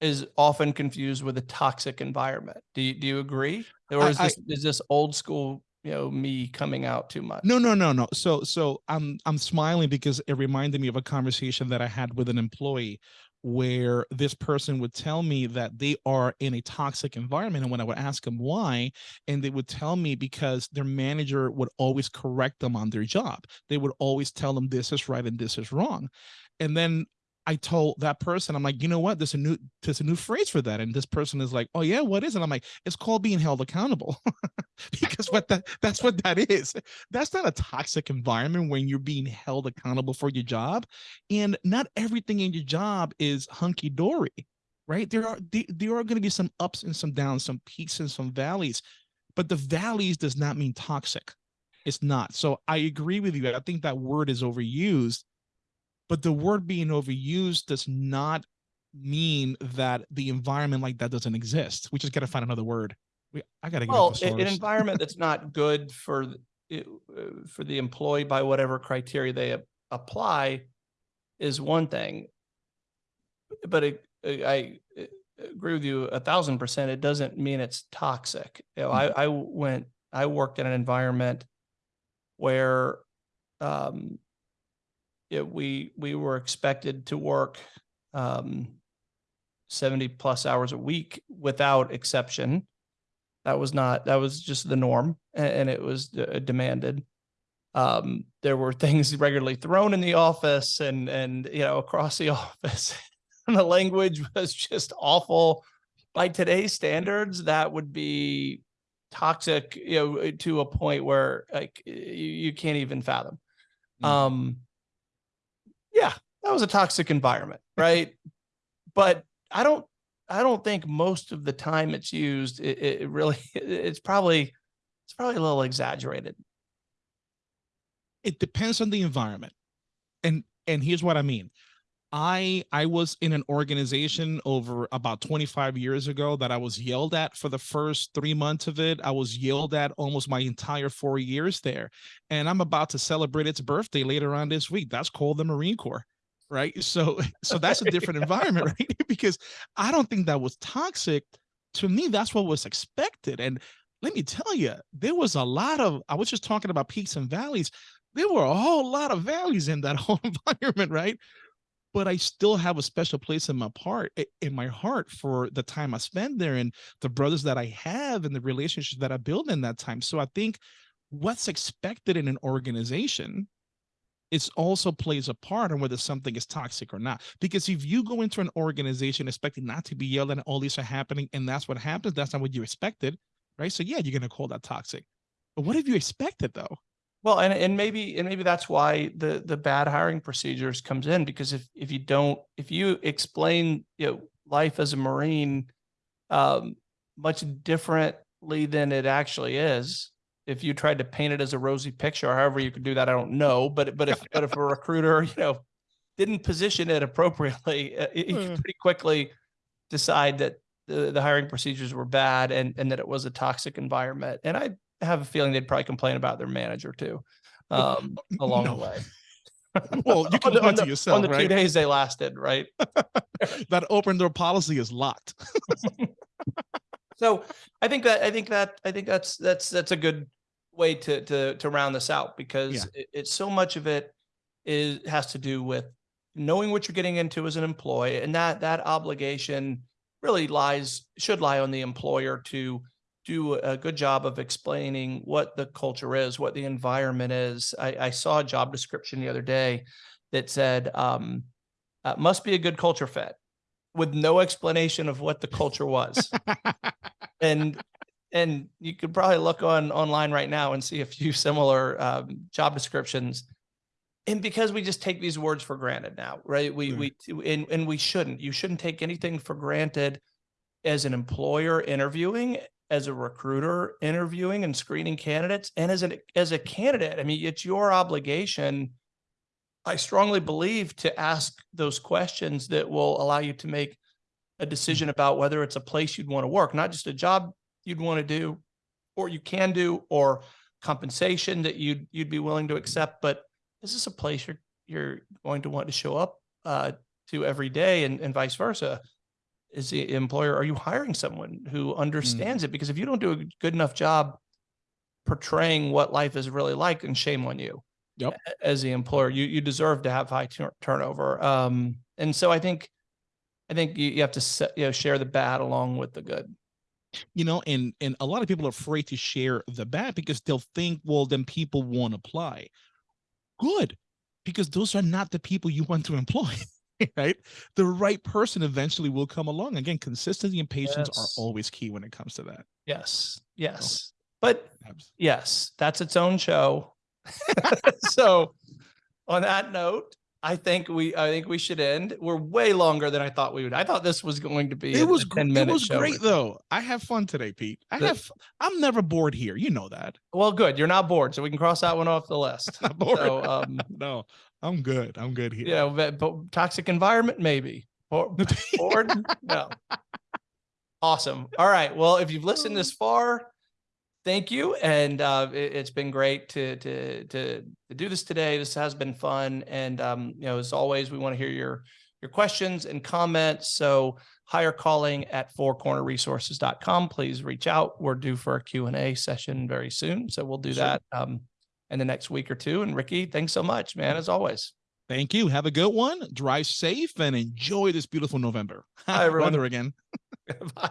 is often confused with a toxic environment. Do you do you agree? Or I- is this is this old school, you know, me coming out too much? No, no, no, no. So, so I'm I'm smiling because it reminded me of a conversation that I had with an employee where this person would tell me that they are in a toxic environment and when I would ask them why and they would tell me because their manager would always correct them on their job. They would always tell them this is right and this is wrong. And then I told that person, I'm like, you know what? There's a new there's a new phrase for that. And this person is like, oh yeah, what is it? I'm like, it's called being held accountable. because what that that's what that is. That's not a toxic environment when you're being held accountable for your job. And not everything in your job is hunky-dory, right? There are there, there are going to be some ups and some downs, some peaks and some valleys. But the valleys does not mean toxic. It's not. So I agree with you. I think that word is overused but the word being overused does not mean that the environment like that doesn't exist. We just got to find another word. We, I got to get Well, an environment that's not good for it, uh, for the employee by whatever criteria they apply is one thing. But it, I I agree with you a thousand percent. It doesn't mean it's toxic. You know, I, I went, I worked in an environment where, um, yeah, we, we were expected to work, um, seventy plus hours a week without exception. That was not, that was just the norm and, it was uh, demanded. Um, there were things regularly thrown in the office and, and, you know, across the office. And the language was just awful. By today's standards, that would be toxic, you know, to a point where like you, you can't even fathom. Mm. Um, yeah, that was a toxic environment, right? but I don't, I don't think most of the time it's used, it, it really, it's probably, it's probably a little exaggerated. it depends on the environment and and here's what i mean i i was in an organization over about 25 years ago that i was yelled at for the first three months of it. I was yelled at almost my entire four years there and i'm about to celebrate its birthday later on this week. That's called the marine corps right? So so that's a different environment right? Because i don't think that was toxic. To me that's what was expected and let me tell you there was a lot of i was just talking about peaks and valleys. There were a whole lot of valleys in that whole environment, right? But I still have a special place in my part in my heart for the time I spent there and the brothers that I have and the relationships that I built in that time. So I think what's expected in an organization is also plays a part on whether something is toxic or not. Because if you go into an organization expecting not to be yelled at all these are happening and that's what happens, that's not what you expected, right? So yeah, you're gonna call that toxic. But what have you expected though? Well, and, and maybe, and maybe that's why the, the bad hiring procedures comes in because if, if you don't, if you explain, you know, life as a Marine, um, much differently than it actually is, if you tried to paint it as a rosy picture, or however you could do that, I don't know, but, but if, but if a recruiter, you know, didn't position it appropriately, uh, you Uh. could pretty quickly decide that the, the hiring procedures were bad and, and that it was a toxic environment. And I have a feeling they'd probably complain about their manager too, um, along No. the way. Well, you can On the- lie on to the- yourself, On the two days they lasted, right? that open door policy is locked. So I think that, I think that, I think that's, that's, that's a good way to, to, to round this out because it, it's so much of it is, has to do with knowing what you're getting into as an employee and that, that obligation really lies, should lie on the employer to do a good job of explaining what the culture is, what the environment is. I, I saw a job description the other day that said, um, uh, must be a good culture fit with no explanation of what the culture was. and and you could probably look on online right now and see a few similar um, job descriptions. And because we just take these words for granted now, right? We we and, and we shouldn't. You shouldn't take anything for granted as an employer interviewing, as a recruiter interviewing and screening candidates, and as an as a candidate. I mean, it's your obligation. I strongly believe to ask those questions that will allow you to make a decision about whether it's a place you'd want to work, not just a job you'd want to do, or you can do, or compensation that you'd you'd be willing to accept. But is this a place you're you're going to want to show up uh, to every day, and, and vice versa? Is the employer are you hiring someone who understands it? Because if you don't do a good enough job portraying what life is really like, and shame on you. Yep. As the employer, you you deserve to have high tur- turnover. Um, and so I think, I think you, you have to set, you know share the bad along with the good. you know and and a lot of people are afraid to share the bad because they'll think well then people won't apply good because those are not the people you want to employ right the right person eventually will come along again consistency and patience Yes. are always key when it comes to that Yes, yes, but Abs- yes, that's its own show. so, on that note, I think we I think we should end. We're way longer than I thought we would. I thought this was going to be a- it was a gr- ten it was great though i have fun today pete i The- have i'm never bored here you know that Well, good. You're not bored, so we can cross that one off the list. So, um, no i'm good i'm good here you know, but, but toxic environment, maybe. Or bored? no. Awesome. All right. Well, if you've listened this far, thank you. And uh, it, has been great to, to to to do this today. This has been fun. And um, you know, as always, we want to hear your your questions and comments. So hire calling at fourcornerresources.com. Please reach out. We're due for a Q&A session very soon. So we'll do Sure. that um, in the next week or two. And Ricky, thanks so much, man, as always. thank you have a good one drive safe and enjoy this beautiful november Hi, everyone. weather again Bye.